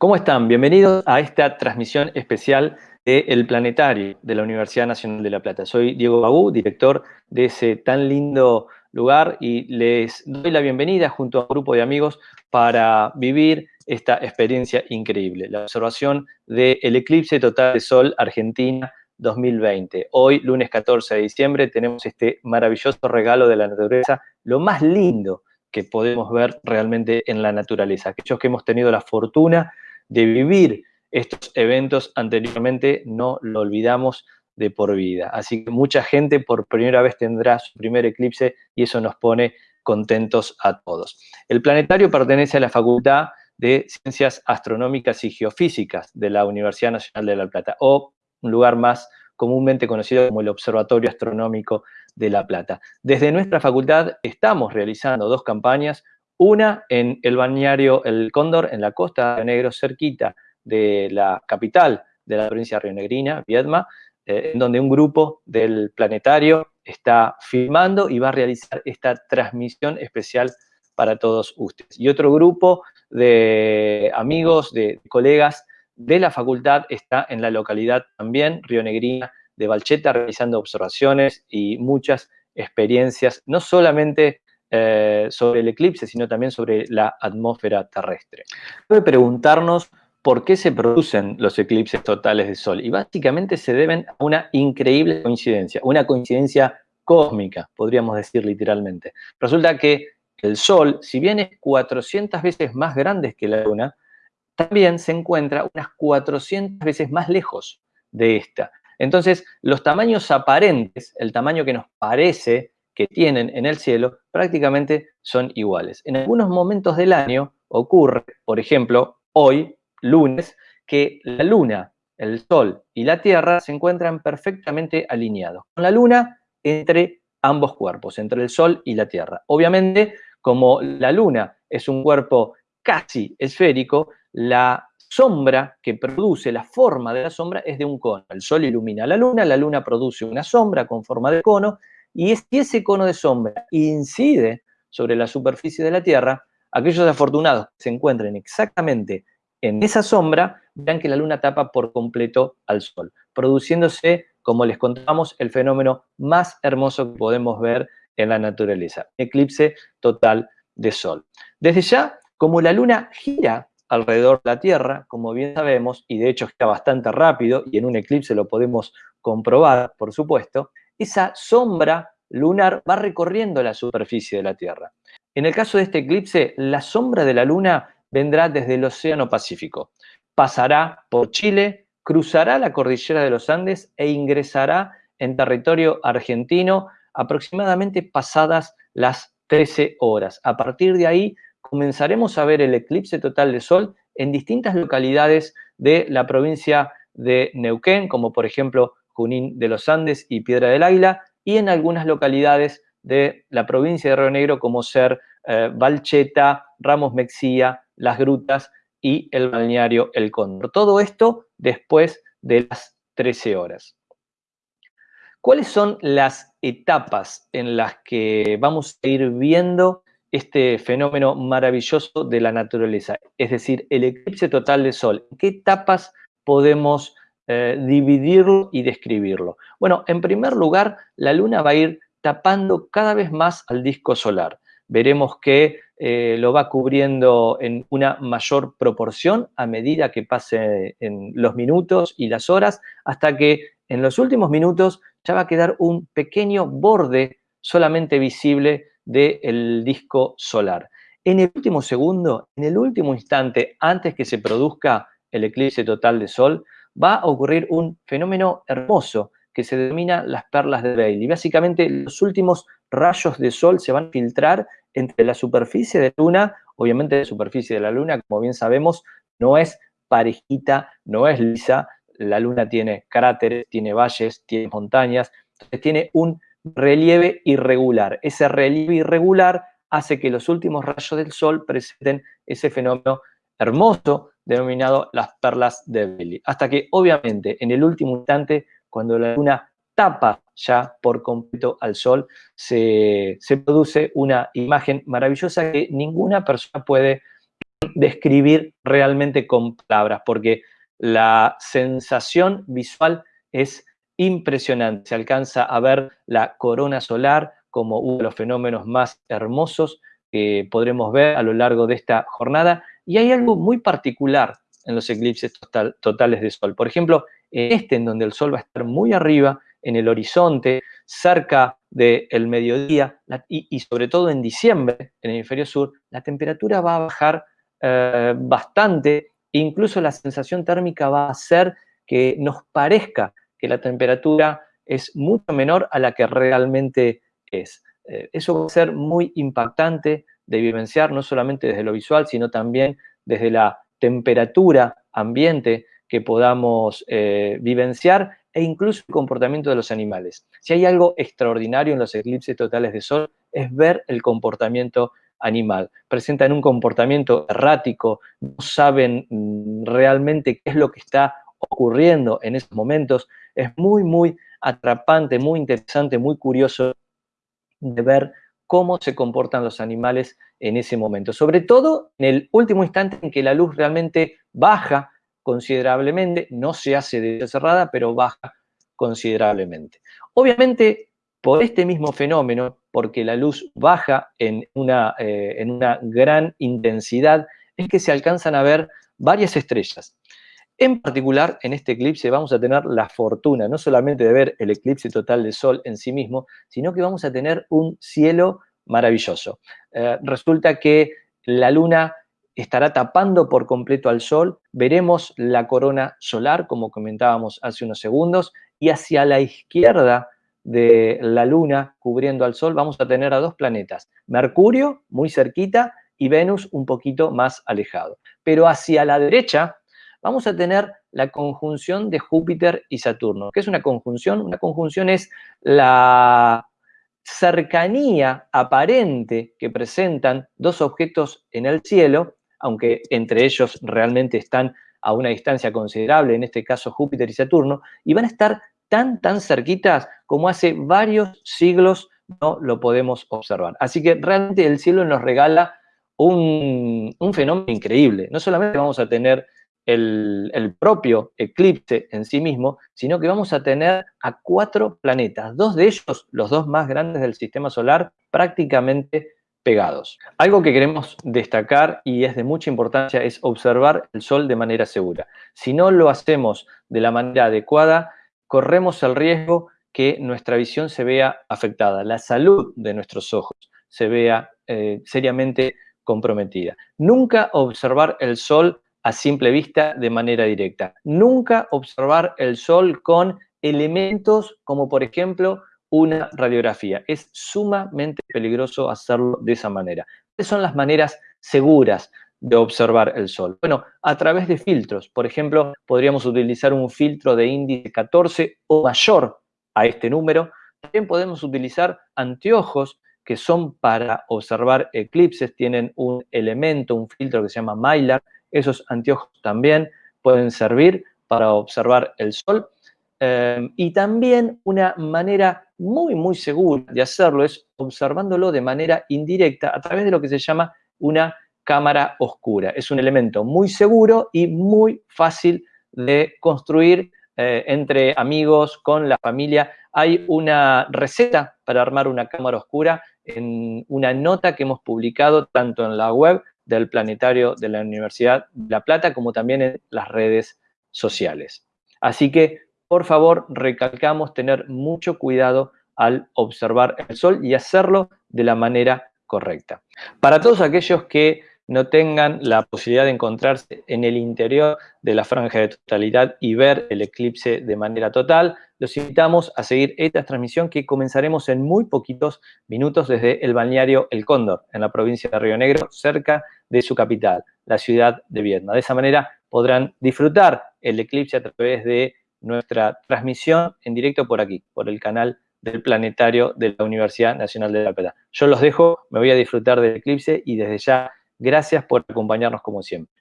¿Cómo están? Bienvenidos a esta transmisión especial del Planetario de la Universidad Nacional de La Plata. Soy Diego Bagú, director de ese tan lindo lugar y les doy la bienvenida junto a un grupo de amigos para vivir esta experiencia increíble, la observación del eclipse total de Sol Argentina 2020. Hoy, lunes 14 de diciembre, tenemos este maravilloso regalo de la naturaleza, lo más lindo que podemos ver realmente en la naturaleza. Aquellos que hemos tenido la fortuna de vivir estos eventos anteriormente, no lo olvidamos de por vida. Así que mucha gente por primera vez tendrá su primer eclipse y eso nos pone contentos a todos. El planetario pertenece a la Facultad de Ciencias Astronómicas y Geofísicas de la Universidad Nacional de La Plata, o un lugar más comúnmente conocido como el Observatorio Astronómico de La Plata. Desde nuestra facultad estamos realizando dos campañas, una en el bañario El Cóndor, en la costa de Negro, cerquita de la capital de la provincia rionegrina, Viedma, eh, en donde un grupo del planetario está filmando y va a realizar esta transmisión especial para todos ustedes. Y otro grupo de amigos, de colegas de la facultad está en la localidad también, rionegrina, de Valcheta, realizando observaciones y muchas experiencias, no solamente eh, sobre el eclipse, sino también sobre la atmósfera terrestre. Debe preguntarnos por qué se producen los eclipses totales de Sol. Y básicamente se deben a una increíble coincidencia, una coincidencia cósmica, podríamos decir literalmente. Resulta que el Sol, si bien es 400 veces más grande que la Luna, también se encuentra unas 400 veces más lejos de esta. Entonces, los tamaños aparentes, el tamaño que nos parece que tienen en el cielo prácticamente son iguales. En algunos momentos del año ocurre, por ejemplo, hoy, lunes, que la luna, el sol y la tierra se encuentran perfectamente alineados. Con la luna entre ambos cuerpos, entre el sol y la tierra. Obviamente, como la luna es un cuerpo casi esférico, la sombra que produce, la forma de la sombra es de un cono. El sol ilumina a la luna, la luna produce una sombra con forma de cono y si ese cono de sombra incide sobre la superficie de la Tierra, aquellos afortunados que se encuentren exactamente en esa sombra, verán que la luna tapa por completo al sol, produciéndose, como les contamos, el fenómeno más hermoso que podemos ver en la naturaleza, eclipse total de sol. Desde ya, como la luna gira alrededor de la Tierra, como bien sabemos, y de hecho está bastante rápido, y en un eclipse lo podemos comprobar, por supuesto, esa sombra lunar va recorriendo la superficie de la Tierra. En el caso de este eclipse, la sombra de la Luna vendrá desde el Océano Pacífico. Pasará por Chile, cruzará la cordillera de los Andes e ingresará en territorio argentino aproximadamente pasadas las 13 horas. A partir de ahí comenzaremos a ver el eclipse total de Sol en distintas localidades de la provincia de Neuquén, como por ejemplo Junín de los Andes y Piedra del Águila, y en algunas localidades de la provincia de Río Negro, como ser eh, Valcheta, Ramos Mexía, Las Grutas y el balneario El Cóndor. Todo esto después de las 13 horas. ¿Cuáles son las etapas en las que vamos a ir viendo este fenómeno maravilloso de la naturaleza? Es decir, el eclipse total de sol. ¿En qué etapas podemos eh, dividirlo y describirlo? Bueno, en primer lugar, la luna va a ir tapando cada vez más al disco solar. Veremos que eh, lo va cubriendo en una mayor proporción a medida que pase en los minutos y las horas, hasta que en los últimos minutos ya va a quedar un pequeño borde solamente visible del disco solar. En el último segundo, en el último instante, antes que se produzca el eclipse total de Sol, va a ocurrir un fenómeno hermoso que se denomina las perlas de Bailey. Básicamente, los últimos rayos de sol se van a filtrar entre la superficie de la Luna, obviamente la superficie de la Luna, como bien sabemos, no es parejita, no es lisa, la Luna tiene cráteres, tiene valles, tiene montañas, entonces tiene un relieve irregular. Ese relieve irregular hace que los últimos rayos del Sol presenten ese fenómeno hermoso denominado las perlas de Bailey. Hasta que, obviamente, en el último instante, cuando la luna tapa ya por completo al sol, se, produce una imagen maravillosa que ninguna persona puede describir realmente con palabras, porque la sensación visual es impresionante. Se alcanza a ver la corona solar como uno de los fenómenos más hermosos que podremos ver a lo largo de esta jornada. Y hay algo muy particular en los eclipses totales de sol. Por ejemplo, en este, en donde el sol va a estar muy arriba, en el horizonte, cerca del mediodía, y, sobre todo en diciembre, en el hemisferio sur, la temperatura va a bajar eh, bastante, incluso la sensación térmica va a hacer que nos parezca que la temperatura es mucho menor a la que realmente es. Eh, eso va a ser muy impactante de vivenciar, no solamente desde lo visual, sino también desde la temperatura ambiente que podamos eh, vivenciar e incluso el comportamiento de los animales. Si hay algo extraordinario en los eclipses totales de sol, es ver el comportamiento animal. Presentan un comportamiento errático, no saben mm, realmente qué es lo que está ocurriendo en esos momentos. Es muy, muy atrapante, muy interesante, muy curioso de ver cómo se comportan los animales en ese momento. Sobre todo en el último instante en que la luz realmente baja considerablemente, no se hace de cerrada, pero baja considerablemente. Obviamente, por este mismo fenómeno, porque la luz baja en una, eh, en una gran intensidad, es que se alcanzan a ver varias estrellas. En particular, en este eclipse vamos a tener la fortuna, no solamente de ver el eclipse total de Sol en sí mismo, sino que vamos a tener un cielo maravilloso. Eh, resulta que la luna estará tapando por completo al Sol, veremos la corona solar, como comentábamos hace unos segundos, y hacia la izquierda de la luna cubriendo al Sol vamos a tener a dos planetas, Mercurio muy cerquita y Venus un poquito más alejado. Pero hacia la derecha vamos a tener la conjunción de Júpiter y Saturno. ¿Qué es una conjunción? Una conjunción es la cercanía aparente que presentan dos objetos en el cielo, aunque entre ellos realmente están a una distancia considerable, en este caso Júpiter y Saturno, y van a estar tan, tan cerquitas como hace varios siglos no lo podemos observar. Así que realmente el cielo nos regala un, un fenómeno increíble. No solamente vamos a tener el, propio eclipse en sí mismo, sino que vamos a tener a cuatro planetas, dos de ellos, los dos más grandes del sistema solar, prácticamente pegados. Algo que queremos destacar y es de mucha importancia es observar el Sol de manera segura. Si no lo hacemos de la manera adecuada, corremos el riesgo que nuestra visión se vea afectada, la salud de nuestros ojos se vea eh, seriamente comprometida. Nunca observar el Sol a simple vista de manera directa. Nunca observar el sol con elementos como por ejemplo una radiografía. Es sumamente peligroso hacerlo de esa manera. ¿Cuáles son las maneras seguras de observar el sol? Bueno, a través de filtros. Por ejemplo, podríamos utilizar un filtro de índice 14 o mayor a este número. También podemos utilizar anteojos que son para observar eclipses, tienen un elemento, un filtro que se llama Mylar, esos anteojos también pueden servir para observar el sol. Em, y también una manera muy, muy segura de hacerlo es observándolo de manera indirecta a través de lo que se llama una cámara oscura. Es un elemento muy seguro y muy fácil de construir eh, entre amigos, con la familia. Hay una receta para armar una cámara oscura en una nota que hemos publicado tanto en la web del planetario de la Universidad de La Plata, como también en las redes sociales. Así que, por favor, recalcamos tener mucho cuidado al observar el sol y hacerlo de la manera correcta. Para todos aquellos que no tengan la posibilidad de encontrarse en el interior de la franja de totalidad y ver el eclipse de manera total, los invitamos a seguir esta transmisión que comenzaremos en muy poquitos minutos desde el balneario El Cóndor, en la provincia de Río Negro, cerca de su capital, la ciudad de Vietnam. De esa manera podrán disfrutar el eclipse a través de nuestra transmisión en directo por aquí, por el canal del planetario de la Universidad Nacional de La Plata. Yo los dejo, me voy a disfrutar del eclipse y desde ya Gracias por acompañarnos como siempre.